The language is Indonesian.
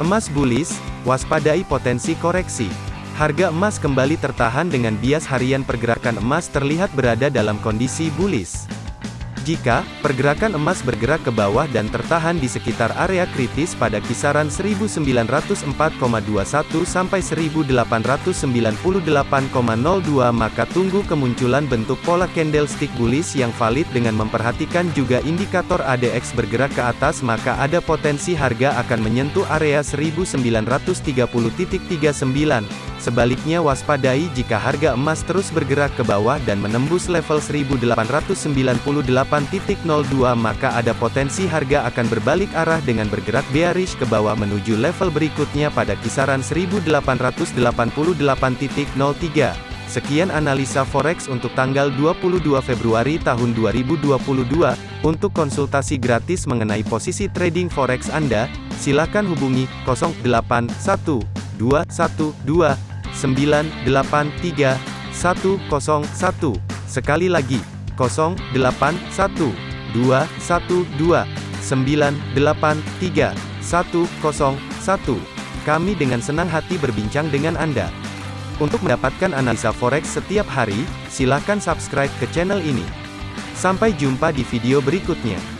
Emas bullish, waspadai potensi koreksi. Harga emas kembali tertahan dengan bias harian pergerakan emas terlihat berada dalam kondisi bullish. Jika pergerakan emas bergerak ke bawah dan tertahan di sekitar area kritis pada kisaran 1904,21 sampai 1898,02 maka tunggu kemunculan bentuk pola candlestick bullish yang valid dengan memperhatikan juga indikator ADX bergerak ke atas maka ada potensi harga akan menyentuh area 1930.39 Sebaliknya waspadai jika harga emas terus bergerak ke bawah dan menembus level 1898.02 maka ada potensi harga akan berbalik arah dengan bergerak bearish ke bawah menuju level berikutnya pada kisaran 1888.03. Sekian analisa forex untuk tanggal 22 Februari tahun 2022. Untuk konsultasi gratis mengenai posisi trading forex Anda, silakan hubungi 081212 983 101. Sekali lagi, 081 212 983 101. Kami dengan senang hati berbincang dengan Anda. Untuk mendapatkan analisa forex setiap hari, silakan subscribe ke channel ini. Sampai jumpa di video berikutnya.